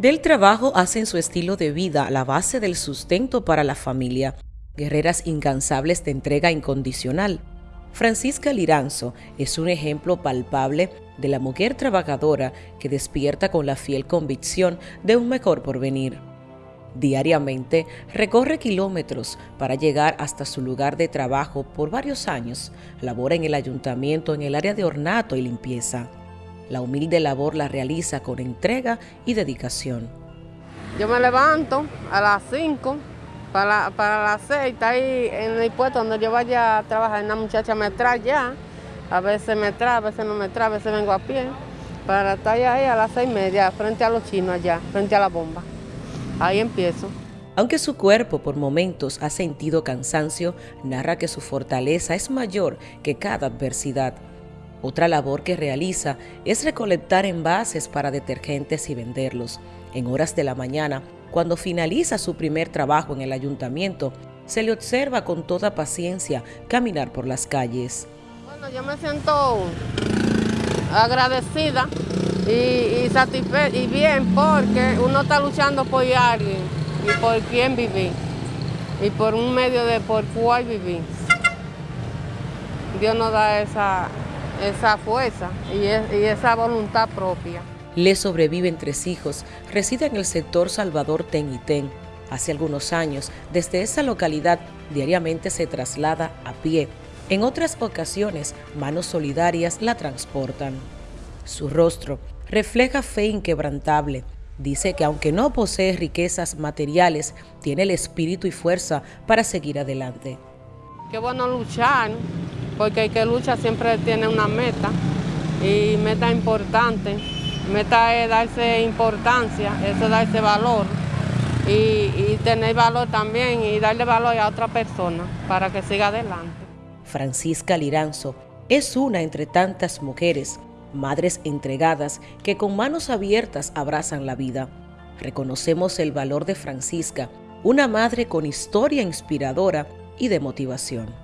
Del trabajo hacen su estilo de vida la base del sustento para la familia, guerreras incansables de entrega incondicional. Francisca Liranzo es un ejemplo palpable de la mujer trabajadora que despierta con la fiel convicción de un mejor porvenir. Diariamente recorre kilómetros para llegar hasta su lugar de trabajo por varios años. Labora en el ayuntamiento en el área de ornato y limpieza. La humilde labor la realiza con entrega y dedicación. Yo me levanto a las 5, para, para las 6, está ahí en el puesto donde yo vaya a trabajar. Una muchacha me trae ya, a veces me trae, a veces no me trae, a veces vengo a pie, para estar ahí a las 6 y media, frente a los chinos allá, frente a la bomba. Ahí empiezo. Aunque su cuerpo por momentos ha sentido cansancio, narra que su fortaleza es mayor que cada adversidad. Otra labor que realiza es recolectar envases para detergentes y venderlos. En horas de la mañana, cuando finaliza su primer trabajo en el ayuntamiento, se le observa con toda paciencia caminar por las calles. Bueno, yo me siento agradecida y, satisfecha y bien porque uno está luchando por alguien y por quién vivir y por un medio de por cuál vivir. Dios nos da esa, esa fuerza y, esa voluntad propia. Le sobreviven tres hijos, reside en el sector Salvador Ten y Ten. Hace algunos años, desde esa localidad, diariamente se traslada a pie. En otras ocasiones, manos solidarias la transportan. Su rostro refleja fe inquebrantable. Dice que aunque no posee riquezas materiales, tiene el espíritu y fuerza para seguir adelante. Qué bueno luchar, porque el que lucha siempre tiene una meta y meta importante. Meta es darse importancia, eso es darse valor y tener valor también y darle valor a otra persona para que siga adelante. Francisca Liranzo es una entre tantas mujeres, madres entregadas que con manos abiertas abrazan la vida. Reconocemos el valor de Francisca, una madre con historia inspiradora y de motivación.